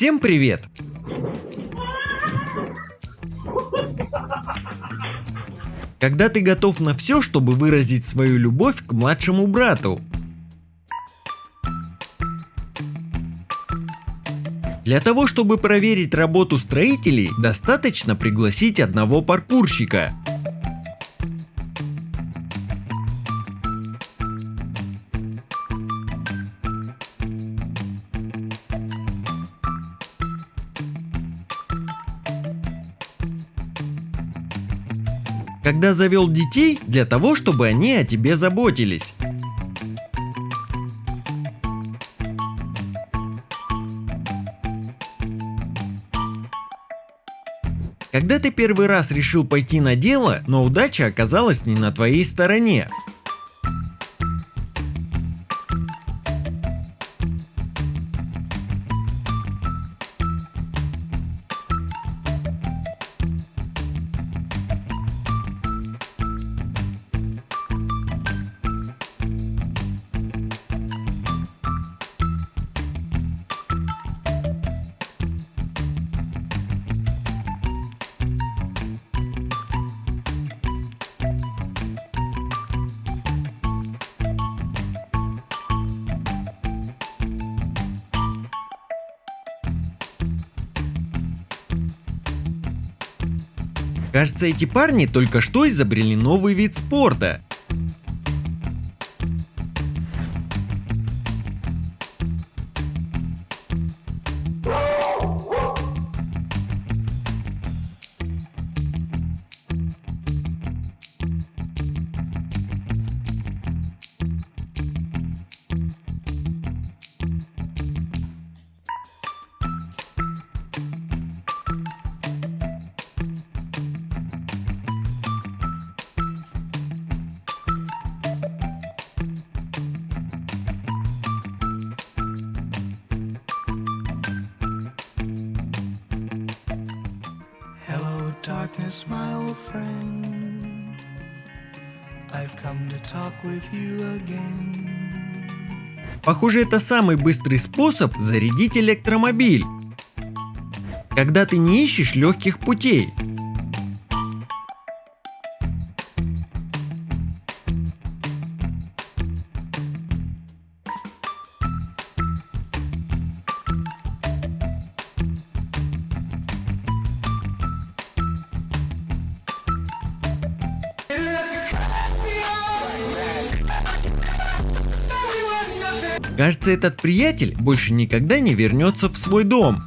Всем привет! Когда ты готов на все, чтобы выразить свою любовь к младшему брату? Для того, чтобы проверить работу строителей, достаточно пригласить одного паркурщика. Завел детей, для того, чтобы они о тебе заботились. Когда ты первый раз решил пойти на дело, но удача оказалась не на твоей стороне. Кажется, эти парни только что изобрели новый вид спорта. Darkness, my old friend. I've come to talk with you again. Похоже, это самый быстрый способ зарядить электромобиль. Когда ты не ищешь легких путей. Кажется, этот приятель больше никогда не вернется в свой дом.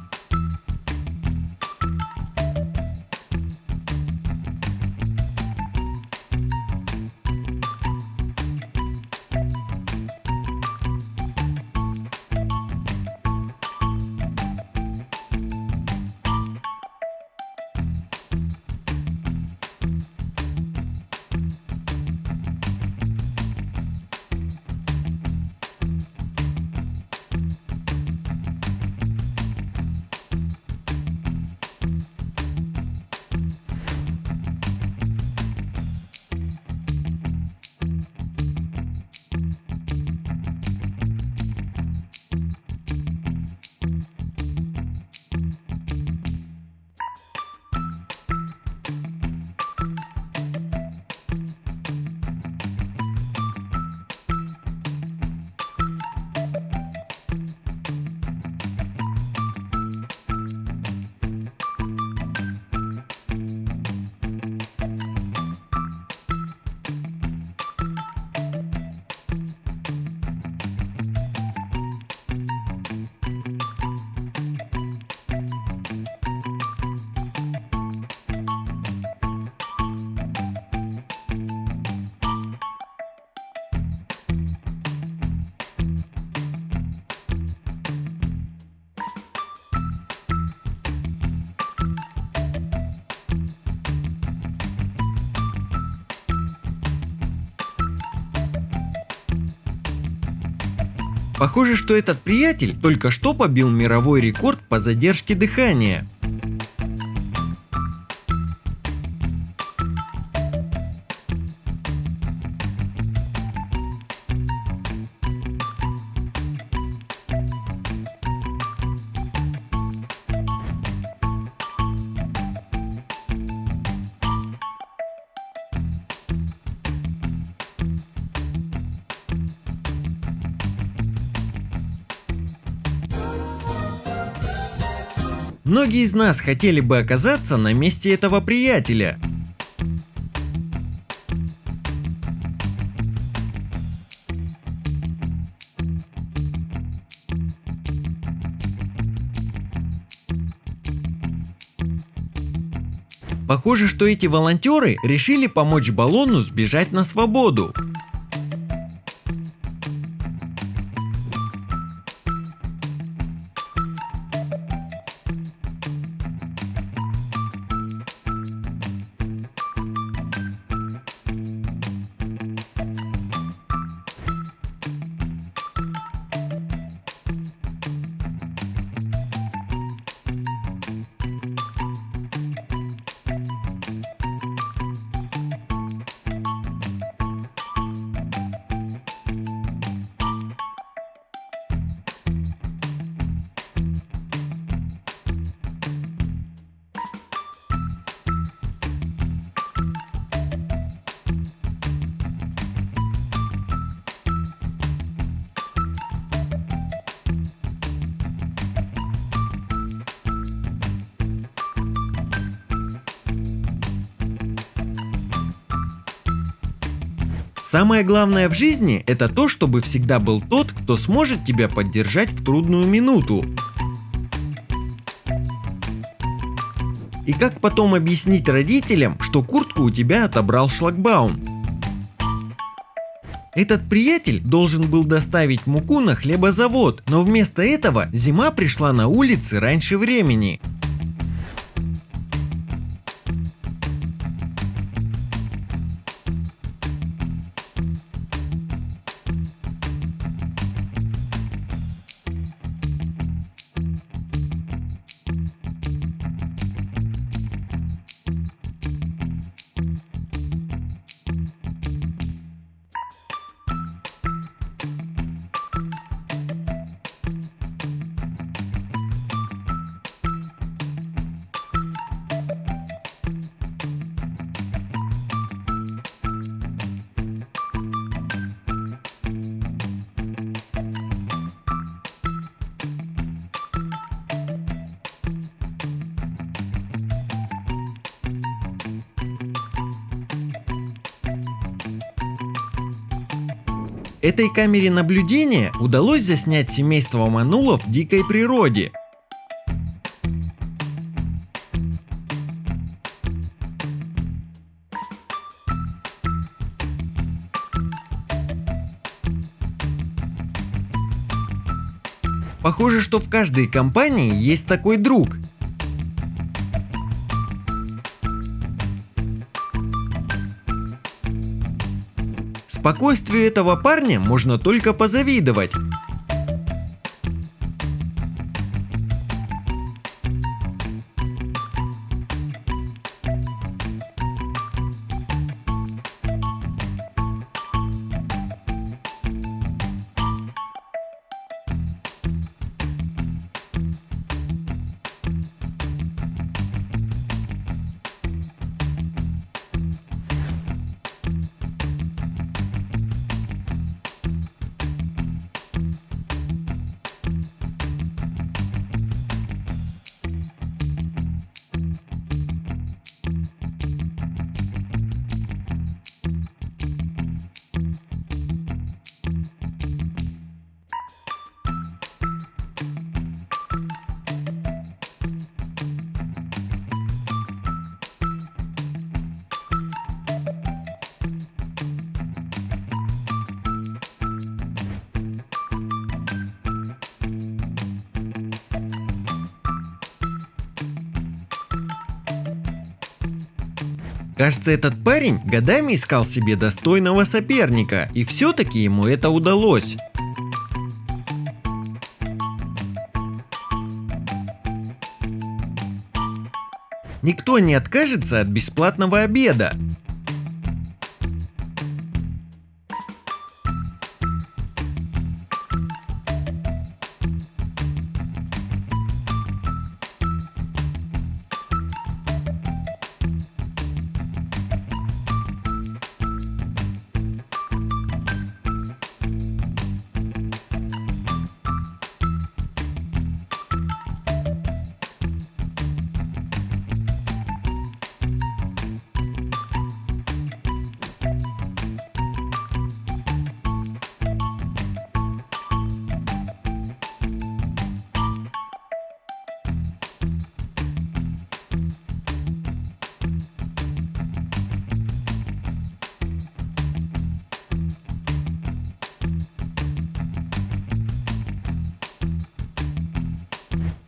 Похоже, что этот приятель только что побил мировой рекорд по задержке дыхания. Многие из нас хотели бы оказаться на месте этого приятеля. Похоже, что эти волонтеры решили помочь баллону сбежать на свободу. Самое главное в жизни – это то, чтобы всегда был тот, кто сможет тебя поддержать в трудную минуту. И как потом объяснить родителям, что куртку у тебя отобрал шлагбаум? Этот приятель должен был доставить муку на хлебозавод, но вместо этого зима пришла на улицы раньше времени. Этой камере наблюдения удалось заснять семейство манулов в дикой природе. Похоже, что в каждой компании есть такой друг, Спокойствию этого парня можно только позавидовать. Кажется, этот парень годами искал себе достойного соперника, и все-таки ему это удалось. Никто не откажется от бесплатного обеда.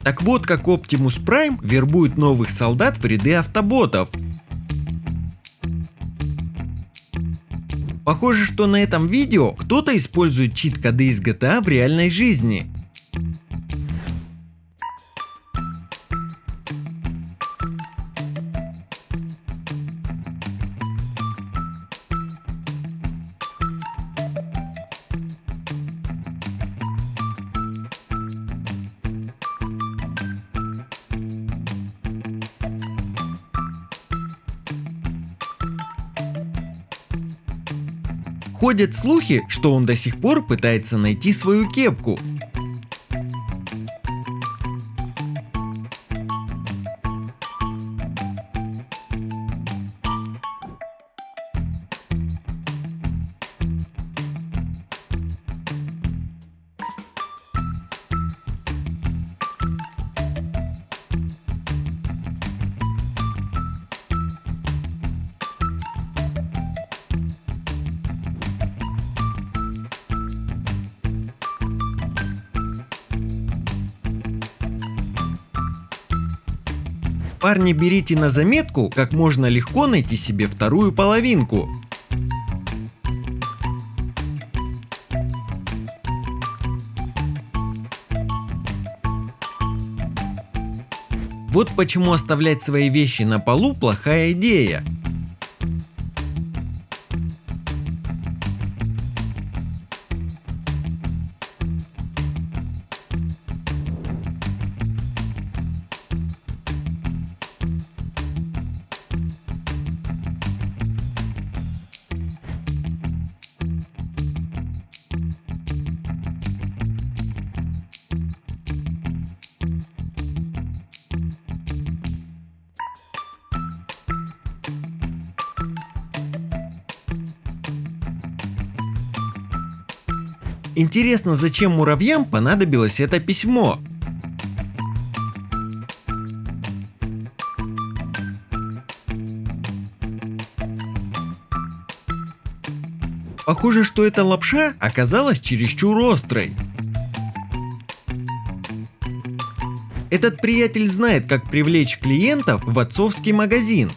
Так вот, как Optimus Prime вербует новых солдат в ряды автоботов. Похоже, что на этом видео кто-то использует чит-коды из GTA в реальной жизни. Ходят слухи, что он до сих пор пытается найти свою кепку. Парни, берите на заметку, как можно легко найти себе вторую половинку. Вот почему оставлять свои вещи на полу плохая идея. Интересно, зачем муравьям понадобилось это письмо? Похоже, что эта лапша оказалась чересчур острой. Этот приятель знает, как привлечь клиентов в отцовский магазин.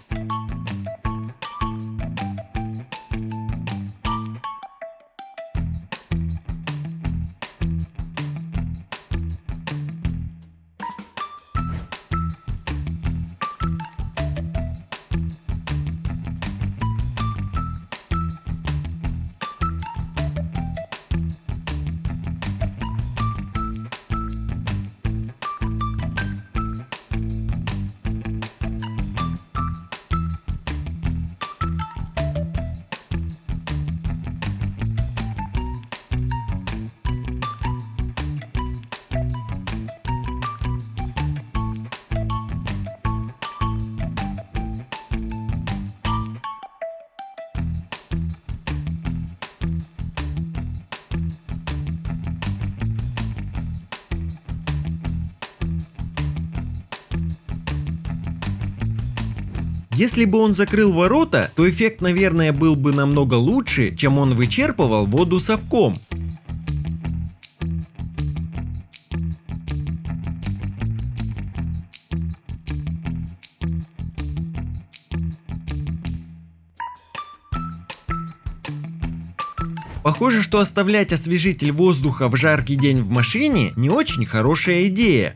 Если бы он закрыл ворота, то эффект, наверное, был бы намного лучше, чем он вычерпывал воду совком. Похоже, что оставлять освежитель воздуха в жаркий день в машине не очень хорошая идея.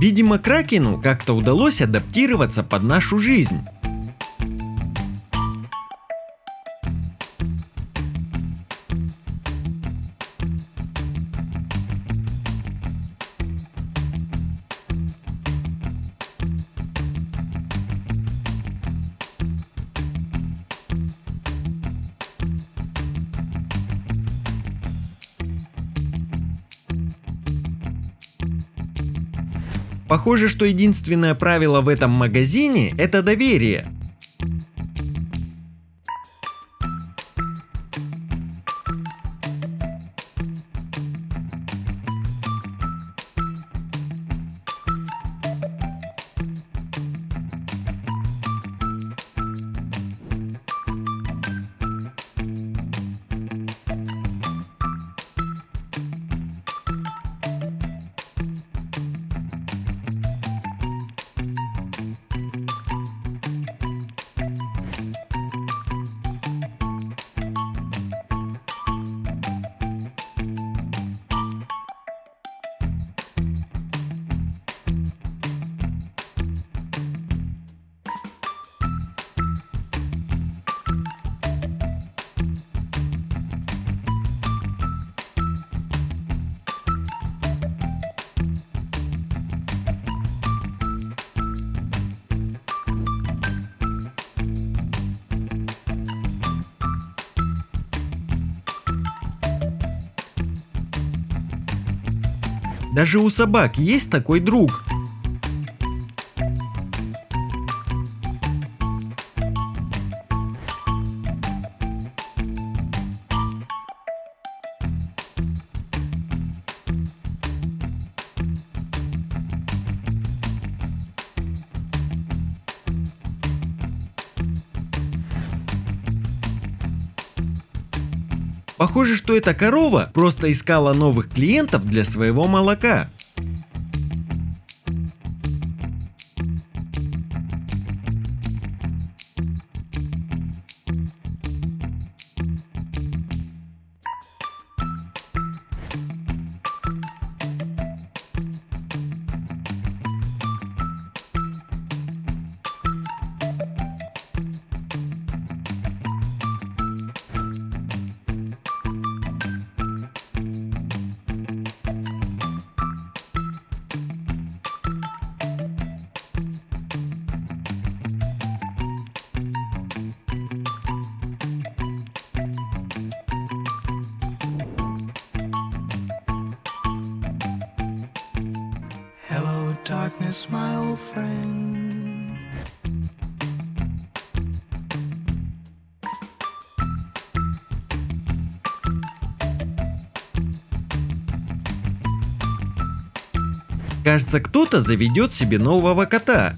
Видимо, Кракену как-то удалось адаптироваться под нашу жизнь. Похоже, что единственное правило в этом магазине – это доверие. Даже у собак есть такой друг. Похоже, что эта корова просто искала новых клиентов для своего молока. Darkness, my old friend. Кажется, кто-то заведет себе нового кота.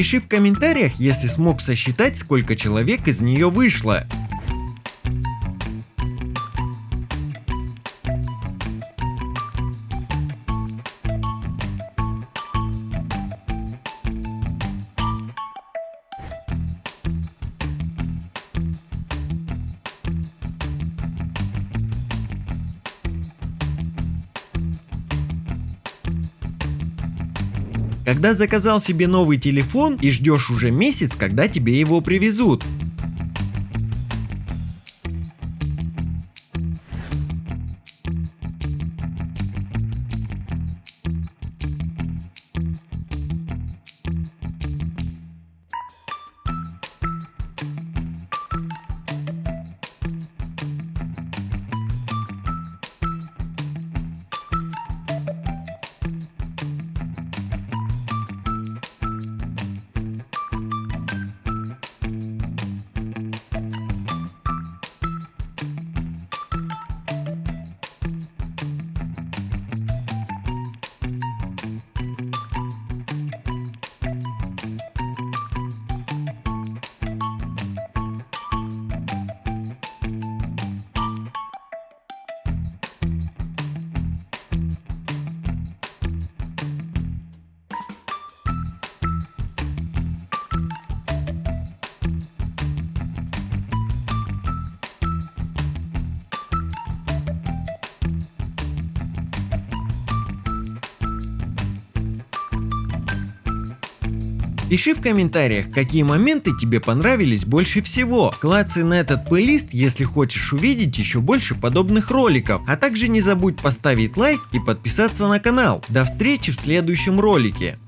Пиши в комментариях, если смог сосчитать, сколько человек из нее вышло. Когда заказал себе новый телефон и ждешь уже месяц, когда тебе его привезут. Пиши в комментариях, какие моменты тебе понравились больше всего. Клацай на этот плейлист, если хочешь увидеть еще больше подобных роликов. А также не забудь поставить лайк и подписаться на канал. До встречи в следующем ролике.